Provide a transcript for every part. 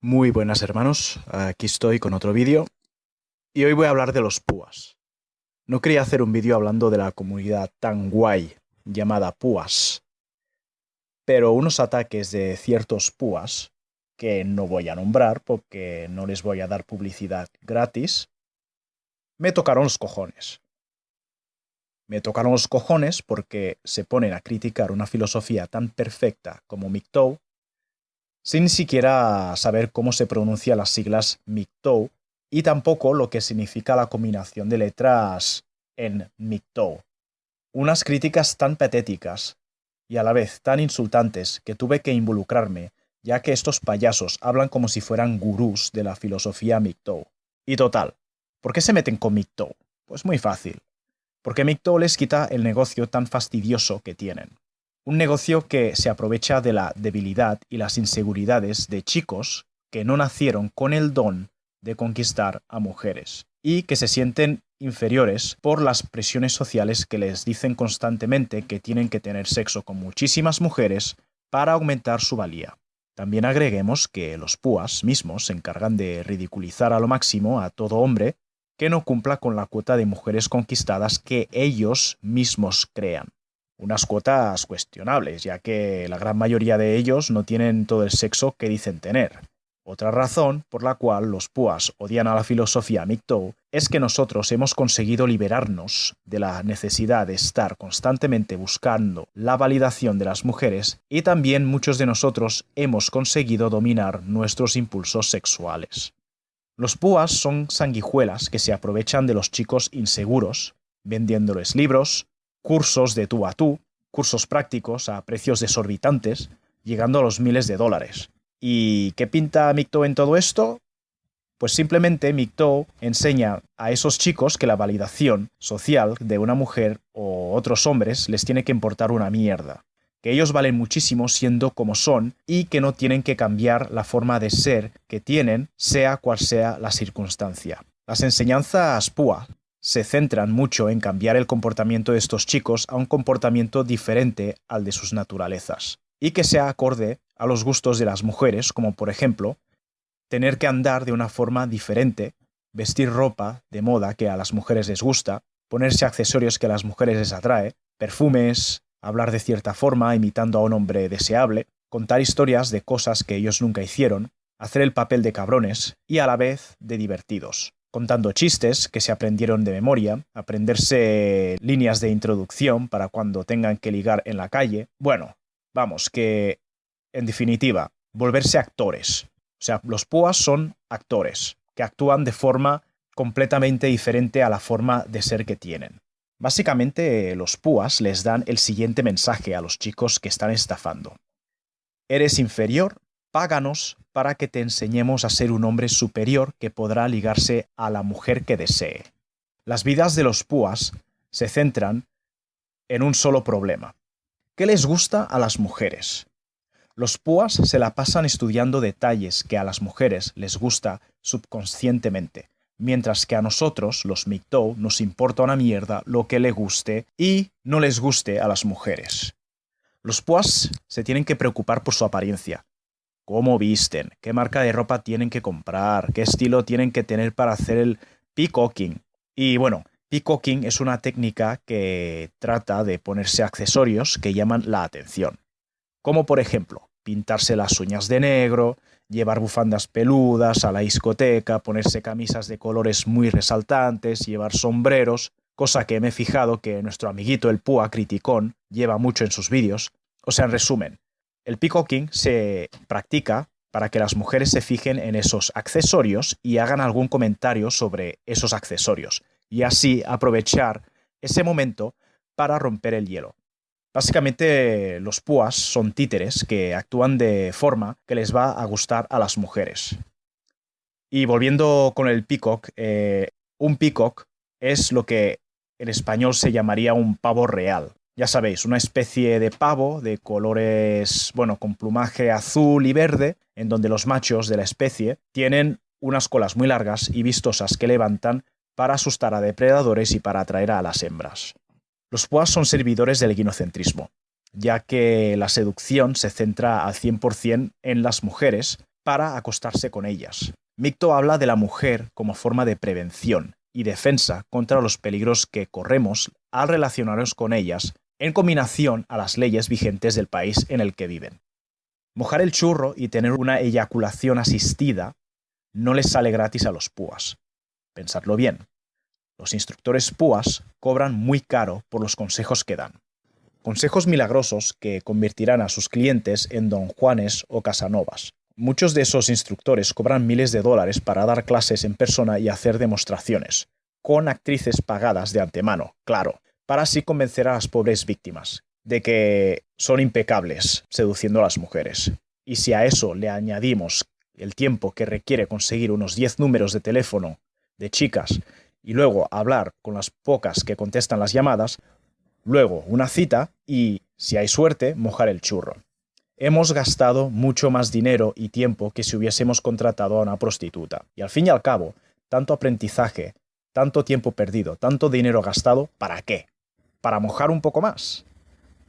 Muy buenas hermanos, aquí estoy con otro vídeo y hoy voy a hablar de los púas. No quería hacer un vídeo hablando de la comunidad tan guay llamada púas, pero unos ataques de ciertos púas, que no voy a nombrar porque no les voy a dar publicidad gratis, me tocaron los cojones. Me tocaron los cojones porque se ponen a criticar una filosofía tan perfecta como MGTOW sin siquiera saber cómo se pronuncian las siglas MGTOW y tampoco lo que significa la combinación de letras en MGTOW. Unas críticas tan patéticas y a la vez tan insultantes que tuve que involucrarme, ya que estos payasos hablan como si fueran gurús de la filosofía MGTOW. Y total, ¿por qué se meten con MGTOW? Pues muy fácil. Porque MGTOW les quita el negocio tan fastidioso que tienen. Un negocio que se aprovecha de la debilidad y las inseguridades de chicos que no nacieron con el don de conquistar a mujeres y que se sienten inferiores por las presiones sociales que les dicen constantemente que tienen que tener sexo con muchísimas mujeres para aumentar su valía. También agreguemos que los púas mismos se encargan de ridiculizar a lo máximo a todo hombre que no cumpla con la cuota de mujeres conquistadas que ellos mismos crean unas cuotas cuestionables, ya que la gran mayoría de ellos no tienen todo el sexo que dicen tener. Otra razón por la cual los púas odian a la filosofía MGTOW es que nosotros hemos conseguido liberarnos de la necesidad de estar constantemente buscando la validación de las mujeres y también muchos de nosotros hemos conseguido dominar nuestros impulsos sexuales. Los púas son sanguijuelas que se aprovechan de los chicos inseguros, vendiéndoles libros, cursos de tú a tú, cursos prácticos a precios desorbitantes, llegando a los miles de dólares. ¿Y qué pinta MGTOW en todo esto? Pues simplemente MGTOW enseña a esos chicos que la validación social de una mujer o otros hombres les tiene que importar una mierda. Que ellos valen muchísimo siendo como son y que no tienen que cambiar la forma de ser que tienen, sea cual sea la circunstancia. Las enseñanzas PUA se centran mucho en cambiar el comportamiento de estos chicos a un comportamiento diferente al de sus naturalezas, y que sea acorde a los gustos de las mujeres, como por ejemplo, tener que andar de una forma diferente, vestir ropa de moda que a las mujeres les gusta, ponerse accesorios que a las mujeres les atrae, perfumes, hablar de cierta forma imitando a un hombre deseable, contar historias de cosas que ellos nunca hicieron, hacer el papel de cabrones y a la vez de divertidos contando chistes que se aprendieron de memoria, aprenderse líneas de introducción para cuando tengan que ligar en la calle. Bueno, vamos, que en definitiva, volverse actores. O sea, los púas son actores, que actúan de forma completamente diferente a la forma de ser que tienen. Básicamente, los púas les dan el siguiente mensaje a los chicos que están estafando. Eres inferior, páganos para que te enseñemos a ser un hombre superior que podrá ligarse a la mujer que desee. Las vidas de los púas se centran en un solo problema. ¿Qué les gusta a las mujeres? Los púas se la pasan estudiando detalles que a las mujeres les gusta subconscientemente, mientras que a nosotros, los MGTOW, nos importa una mierda lo que le guste y no les guste a las mujeres. Los púas se tienen que preocupar por su apariencia, cómo visten, qué marca de ropa tienen que comprar, qué estilo tienen que tener para hacer el peacocking. Y bueno, peacocking es una técnica que trata de ponerse accesorios que llaman la atención. Como por ejemplo, pintarse las uñas de negro, llevar bufandas peludas a la discoteca, ponerse camisas de colores muy resaltantes, llevar sombreros, cosa que me he fijado que nuestro amiguito el Púa Criticón lleva mucho en sus vídeos. O sea, en resumen, el peacocking se practica para que las mujeres se fijen en esos accesorios y hagan algún comentario sobre esos accesorios, y así aprovechar ese momento para romper el hielo. Básicamente los púas son títeres que actúan de forma que les va a gustar a las mujeres. Y volviendo con el peacock, eh, un peacock es lo que en español se llamaría un pavo real ya sabéis, una especie de pavo de colores, bueno, con plumaje azul y verde, en donde los machos de la especie tienen unas colas muy largas y vistosas que levantan para asustar a depredadores y para atraer a las hembras. Los puas son servidores del equinocentrismo, ya que la seducción se centra al 100% en las mujeres para acostarse con ellas. Micto habla de la mujer como forma de prevención y defensa contra los peligros que corremos al relacionarnos con ellas en combinación a las leyes vigentes del país en el que viven. Mojar el churro y tener una eyaculación asistida no les sale gratis a los púas. Pensadlo bien. Los instructores púas cobran muy caro por los consejos que dan. Consejos milagrosos que convertirán a sus clientes en don Juanes o Casanovas. Muchos de esos instructores cobran miles de dólares para dar clases en persona y hacer demostraciones, con actrices pagadas de antemano, claro, para así convencer a las pobres víctimas de que son impecables seduciendo a las mujeres. Y si a eso le añadimos el tiempo que requiere conseguir unos 10 números de teléfono de chicas y luego hablar con las pocas que contestan las llamadas, luego una cita y, si hay suerte, mojar el churro. Hemos gastado mucho más dinero y tiempo que si hubiésemos contratado a una prostituta. Y al fin y al cabo, tanto aprendizaje, tanto tiempo perdido, tanto dinero gastado, ¿para qué? ¿Para mojar un poco más?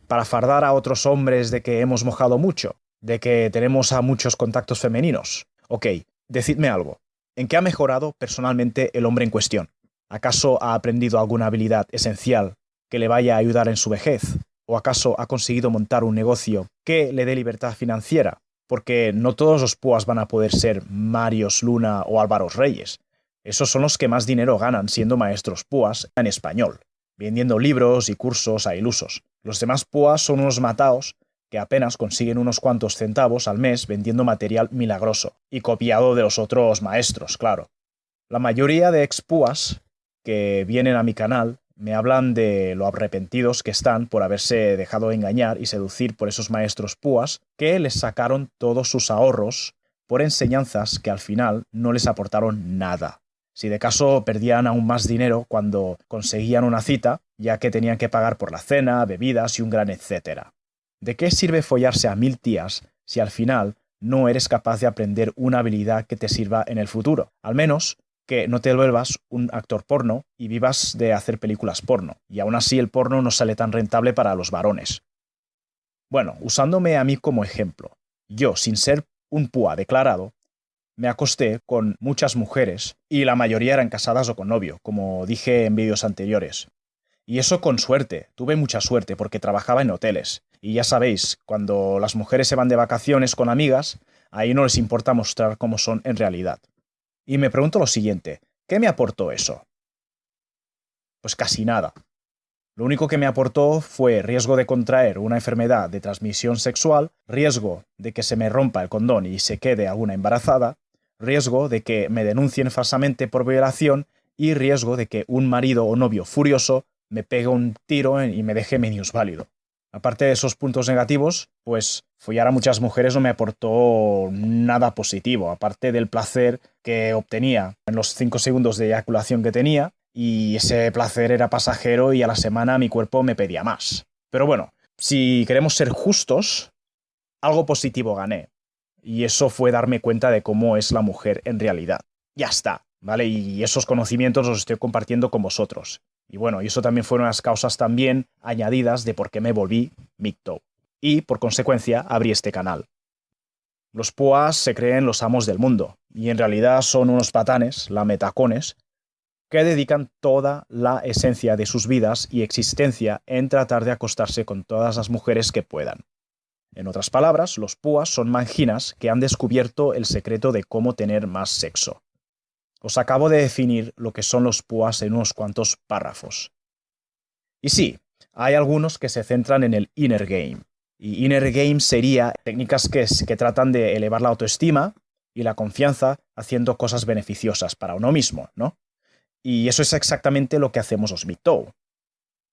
¿Para fardar a otros hombres de que hemos mojado mucho? ¿De que tenemos a muchos contactos femeninos? Ok, decidme algo. ¿En qué ha mejorado personalmente el hombre en cuestión? ¿Acaso ha aprendido alguna habilidad esencial que le vaya a ayudar en su vejez? ¿O acaso ha conseguido montar un negocio que le dé libertad financiera? Porque no todos los púas van a poder ser Marios Luna o Álvaro Reyes. Esos son los que más dinero ganan siendo maestros púas en español, vendiendo libros y cursos a ilusos. Los demás púas son unos mataos que apenas consiguen unos cuantos centavos al mes vendiendo material milagroso, y copiado de los otros maestros, claro. La mayoría de expúas que vienen a mi canal me hablan de lo arrepentidos que están por haberse dejado engañar y seducir por esos maestros púas que les sacaron todos sus ahorros por enseñanzas que al final no les aportaron nada. Si de caso perdían aún más dinero cuando conseguían una cita, ya que tenían que pagar por la cena, bebidas y un gran etcétera. ¿De qué sirve follarse a mil tías si al final no eres capaz de aprender una habilidad que te sirva en el futuro? Al menos que no te vuelvas un actor porno y vivas de hacer películas porno, y aún así el porno no sale tan rentable para los varones. Bueno, usándome a mí como ejemplo, yo, sin ser un púa declarado, me acosté con muchas mujeres y la mayoría eran casadas o con novio, como dije en vídeos anteriores. Y eso con suerte, tuve mucha suerte porque trabajaba en hoteles. Y ya sabéis, cuando las mujeres se van de vacaciones con amigas, ahí no les importa mostrar cómo son en realidad. Y me pregunto lo siguiente, ¿qué me aportó eso? Pues casi nada. Lo único que me aportó fue riesgo de contraer una enfermedad de transmisión sexual, riesgo de que se me rompa el condón y se quede alguna embarazada, riesgo de que me denuncien falsamente por violación y riesgo de que un marido o novio furioso me pegue un tiro y me deje válido. Aparte de esos puntos negativos, pues follar a muchas mujeres no me aportó nada positivo, aparte del placer que obtenía en los 5 segundos de eyaculación que tenía, y ese placer era pasajero y a la semana mi cuerpo me pedía más. Pero bueno, si queremos ser justos, algo positivo gané. Y eso fue darme cuenta de cómo es la mujer en realidad. Ya está, ¿vale? Y esos conocimientos los estoy compartiendo con vosotros. Y bueno, y eso también fueron las causas también añadidas de por qué me volví Micto. Y, por consecuencia, abrí este canal. Los Puas se creen los amos del mundo, y en realidad son unos patanes, lametacones, que dedican toda la esencia de sus vidas y existencia en tratar de acostarse con todas las mujeres que puedan. En otras palabras, los púas son manginas que han descubierto el secreto de cómo tener más sexo. Os acabo de definir lo que son los púas en unos cuantos párrafos. Y sí, hay algunos que se centran en el inner game. Y inner game sería técnicas que, que tratan de elevar la autoestima y la confianza haciendo cosas beneficiosas para uno mismo, ¿no? Y eso es exactamente lo que hacemos los Mictou.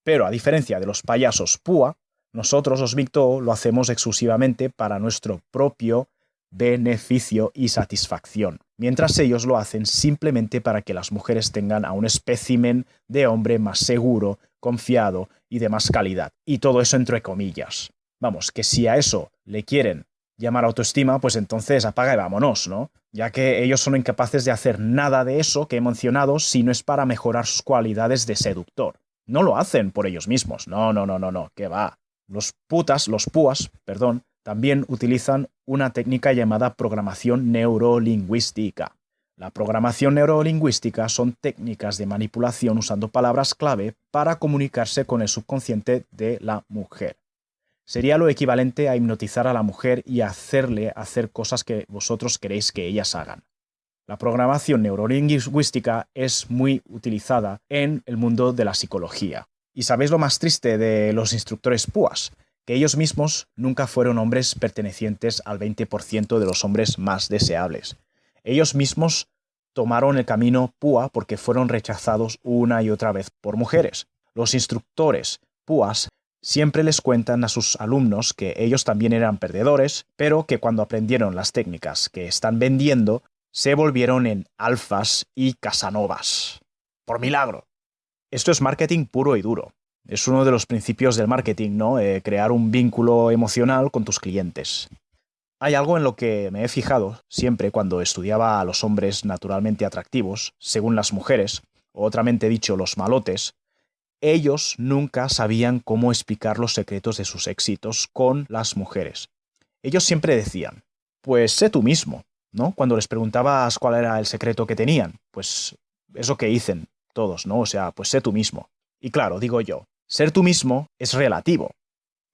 Pero a diferencia de los payasos púa, nosotros los Mictou lo hacemos exclusivamente para nuestro propio beneficio y satisfacción, mientras ellos lo hacen simplemente para que las mujeres tengan a un espécimen de hombre más seguro, confiado y de más calidad. Y todo eso entre comillas. Vamos, que si a eso le quieren llamar autoestima, pues entonces apaga y vámonos, ¿no? Ya que ellos son incapaces de hacer nada de eso que he mencionado si no es para mejorar sus cualidades de seductor. No lo hacen por ellos mismos. No, no, no, no, no, que va. Los putas, los púas, perdón, también utilizan una técnica llamada programación neurolingüística. La programación neurolingüística son técnicas de manipulación usando palabras clave para comunicarse con el subconsciente de la mujer. Sería lo equivalente a hipnotizar a la mujer y hacerle hacer cosas que vosotros queréis que ellas hagan. La programación neurolingüística es muy utilizada en el mundo de la psicología. ¿Y sabéis lo más triste de los instructores PUAS? Que ellos mismos nunca fueron hombres pertenecientes al 20% de los hombres más deseables ellos mismos tomaron el camino PUA porque fueron rechazados una y otra vez por mujeres. Los instructores PUAs siempre les cuentan a sus alumnos que ellos también eran perdedores, pero que cuando aprendieron las técnicas que están vendiendo, se volvieron en alfas y casanovas. Por milagro. Esto es marketing puro y duro. Es uno de los principios del marketing, ¿no? Eh, crear un vínculo emocional con tus clientes. Hay algo en lo que me he fijado siempre cuando estudiaba a los hombres naturalmente atractivos, según las mujeres, o otramente dicho, los malotes, ellos nunca sabían cómo explicar los secretos de sus éxitos con las mujeres. Ellos siempre decían, pues sé tú mismo, ¿no? Cuando les preguntabas cuál era el secreto que tenían, pues eso que dicen todos, ¿no? O sea, pues sé tú mismo. Y claro, digo yo, ser tú mismo es relativo,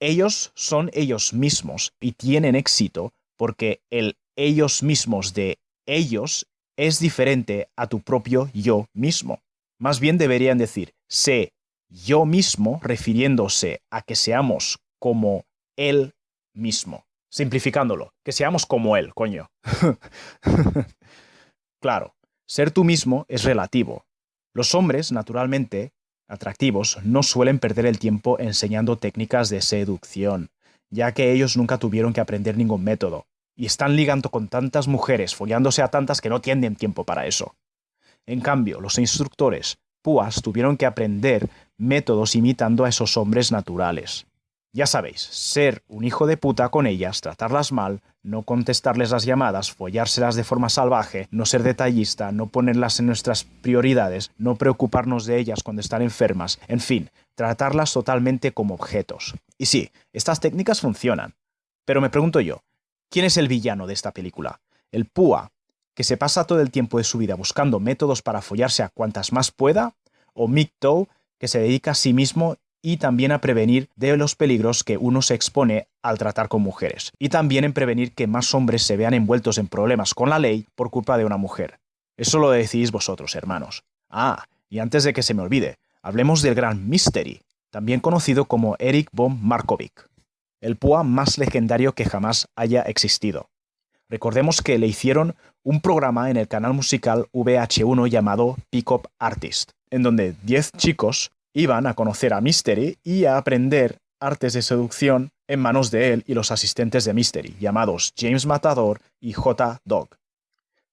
ellos son ellos mismos y tienen éxito porque el ellos mismos de ellos es diferente a tu propio yo mismo. Más bien deberían decir, sé yo mismo refiriéndose a que seamos como él mismo. Simplificándolo, que seamos como él, coño. claro, ser tú mismo es relativo. Los hombres, naturalmente, atractivos no suelen perder el tiempo enseñando técnicas de seducción, ya que ellos nunca tuvieron que aprender ningún método, y están ligando con tantas mujeres, follándose a tantas que no tienen tiempo para eso. En cambio, los instructores, púas, tuvieron que aprender métodos imitando a esos hombres naturales. Ya sabéis, ser un hijo de puta con ellas, tratarlas mal, no contestarles las llamadas, follárselas de forma salvaje, no ser detallista, no ponerlas en nuestras prioridades, no preocuparnos de ellas cuando están enfermas, en fin, tratarlas totalmente como objetos. Y sí, estas técnicas funcionan. Pero me pregunto yo, ¿quién es el villano de esta película? ¿El púa, que se pasa todo el tiempo de su vida buscando métodos para follarse a cuantas más pueda? ¿O Mick que se dedica a sí mismo y también a prevenir de los peligros que uno se expone al tratar con mujeres, y también en prevenir que más hombres se vean envueltos en problemas con la ley por culpa de una mujer. Eso lo decidís vosotros, hermanos. Ah, y antes de que se me olvide, hablemos del gran Mystery, también conocido como Eric von Markovic, el púa más legendario que jamás haya existido. Recordemos que le hicieron un programa en el canal musical VH1 llamado Pick Up Artist, en donde 10 chicos iban a conocer a Mystery y a aprender artes de seducción en manos de él y los asistentes de Mystery, llamados James Matador y J. Dog.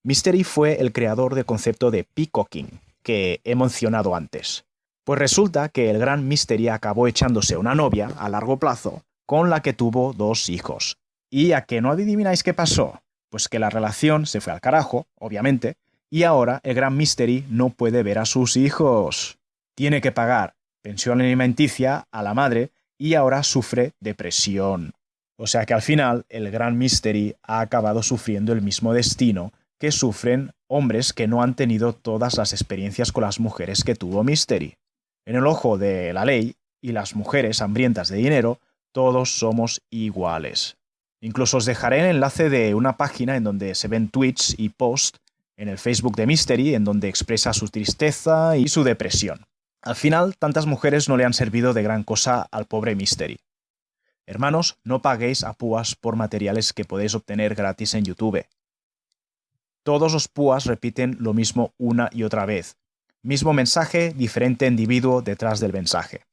Mystery fue el creador del concepto de peacocking, que he mencionado antes. Pues resulta que el gran Mystery acabó echándose una novia a largo plazo con la que tuvo dos hijos. ¿Y a que no adivináis qué pasó? Pues que la relación se fue al carajo, obviamente, y ahora el gran Mystery no puede ver a sus hijos tiene que pagar pensión alimenticia a la madre y ahora sufre depresión. O sea que al final el gran Mystery ha acabado sufriendo el mismo destino que sufren hombres que no han tenido todas las experiencias con las mujeres que tuvo Mystery. En el ojo de la ley y las mujeres hambrientas de dinero, todos somos iguales. Incluso os dejaré el enlace de una página en donde se ven tweets y posts en el Facebook de Mystery en donde expresa su tristeza y su depresión. Al final, tantas mujeres no le han servido de gran cosa al pobre Mystery. Hermanos, no paguéis a púas por materiales que podéis obtener gratis en YouTube. Todos los púas repiten lo mismo una y otra vez. Mismo mensaje, diferente individuo detrás del mensaje.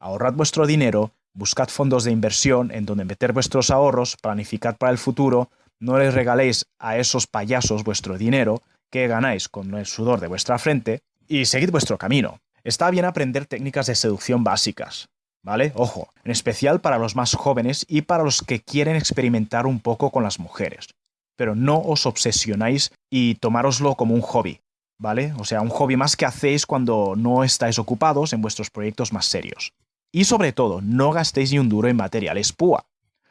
Ahorrad vuestro dinero, buscad fondos de inversión en donde meter vuestros ahorros, planificad para el futuro, no les regaléis a esos payasos vuestro dinero que ganáis con el sudor de vuestra frente y seguid vuestro camino. Está bien aprender técnicas de seducción básicas, ¿vale? Ojo, en especial para los más jóvenes y para los que quieren experimentar un poco con las mujeres. Pero no os obsesionáis y tomároslo como un hobby, ¿vale? O sea, un hobby más que hacéis cuando no estáis ocupados en vuestros proyectos más serios. Y sobre todo, no gastéis ni un duro en materiales PUA.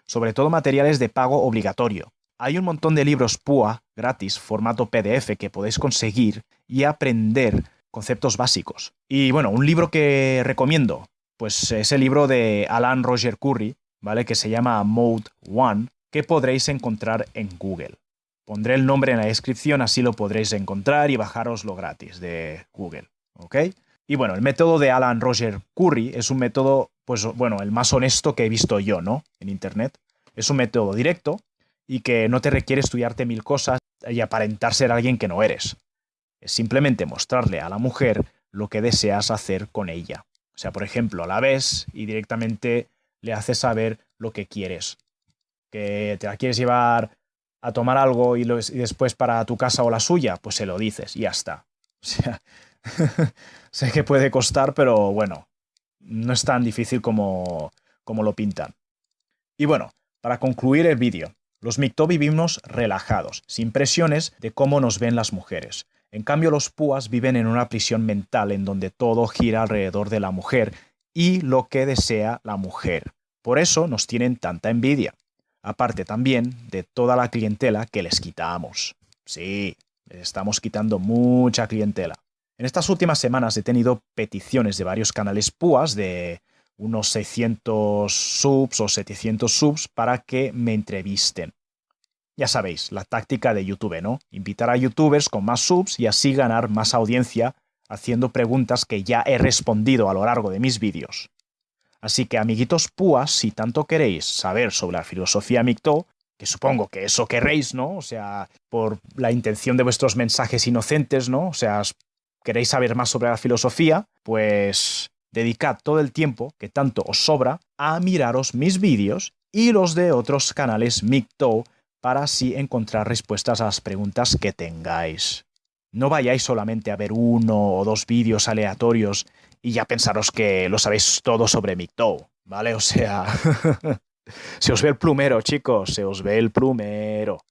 sobre todo materiales de pago obligatorio. Hay un montón de libros PUA gratis, formato PDF, que podéis conseguir y aprender conceptos básicos. Y bueno, un libro que recomiendo, pues es el libro de Alan Roger Curry, ¿vale? Que se llama Mode One, que podréis encontrar en Google. Pondré el nombre en la descripción, así lo podréis encontrar y bajaroslo gratis de Google, ¿ok? Y bueno, el método de Alan Roger Curry es un método, pues bueno, el más honesto que he visto yo, ¿no? En Internet. Es un método directo y que no te requiere estudiarte mil cosas y aparentar ser alguien que no eres. Es simplemente mostrarle a la mujer lo que deseas hacer con ella. O sea, por ejemplo, la ves y directamente le haces saber lo que quieres. Que te la quieres llevar a tomar algo y, después para tu casa o la suya, pues se lo dices y ya está. O sea, sé que puede costar, pero bueno, no es tan difícil como, como lo pintan. Y bueno, para concluir el vídeo, los Micto vivimos relajados, sin presiones de cómo nos ven las mujeres. En cambio, los Púas viven en una prisión mental en donde todo gira alrededor de la mujer y lo que desea la mujer. Por eso nos tienen tanta envidia. Aparte también de toda la clientela que les quitamos. Sí, les estamos quitando mucha clientela. En estas últimas semanas he tenido peticiones de varios canales púas de unos 600 subs o 700 subs para que me entrevisten. Ya sabéis, la táctica de YouTube, ¿no? Invitar a youtubers con más subs y así ganar más audiencia haciendo preguntas que ya he respondido a lo largo de mis vídeos. Así que, amiguitos púas, si tanto queréis saber sobre la filosofía Micto, que supongo que eso querréis, ¿no? O sea, por la intención de vuestros mensajes inocentes, ¿no? O sea, queréis saber más sobre la filosofía, pues dedicad todo el tiempo que tanto os sobra a miraros mis vídeos y los de otros canales Micto para así encontrar respuestas a las preguntas que tengáis. No vayáis solamente a ver uno o dos vídeos aleatorios y ya pensaros que lo sabéis todo sobre Micto, ¿vale? O sea, se os ve el plumero, chicos, se os ve el plumero.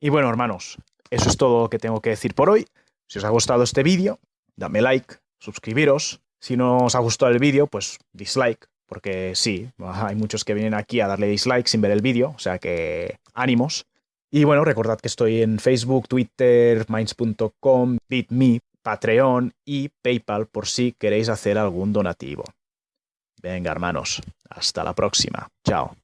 Y bueno, hermanos, eso es todo lo que tengo que decir por hoy. Si os ha gustado este vídeo, dame like, suscribiros. Si no os ha gustado el vídeo, pues dislike, porque sí, hay muchos que vienen aquí a darle dislike sin ver el vídeo, o sea que ánimos. Y bueno, recordad que estoy en Facebook, Twitter, minds.com, BitMe, Patreon y PayPal por si queréis hacer algún donativo. Venga, hermanos, hasta la próxima. Chao.